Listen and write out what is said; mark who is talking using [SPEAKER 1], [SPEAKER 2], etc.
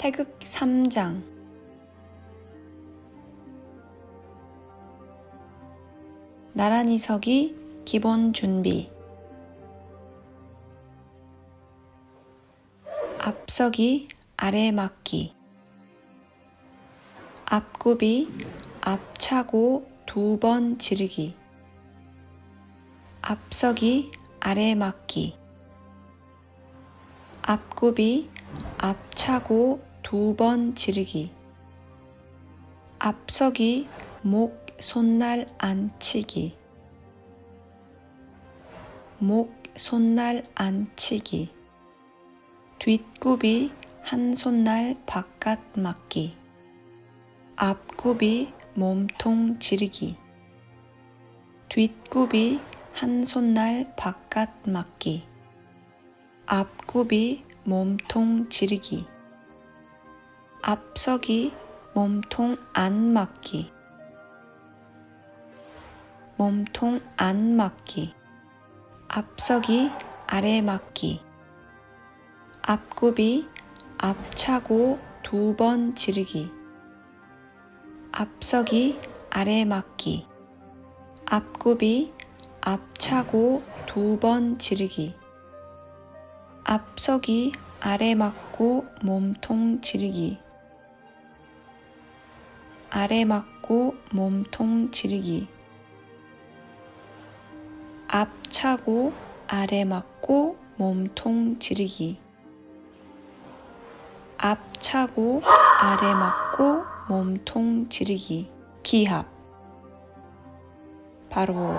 [SPEAKER 1] 태극 3장. 나란히 서기 기본 준비. 앞서기 아래 막기. 앞굽이 앞차고 두 번 지르기. 앞서기 아래 막기. 앞굽이 앞차고 두 번 지르기. 앞서기 목 손날 안치기. 목 손날 안치기. 뒷굽이 한 손날 바깥 맞기. 앞굽이 몸통 지르기. 뒷굽이 한 손날 바깥 맞기. 앞굽이 몸통 지르기 앞서기 몸통 안 맞기. 몸통 안 맞기. 앞서기 아래 맞기. 앞굽이 앞차고 두 번 지르기. 앞서기 아래 맞기. 앞굽이 앞차고 두 번 지르기. 앞서기 아래 맞고 몸통 지르기 아래 맞고 몸통 지르기. 앞 차고 아래 맞고 몸통 지르기. 앞 차고 아래 맞고 몸통 지르기. 기합. 바로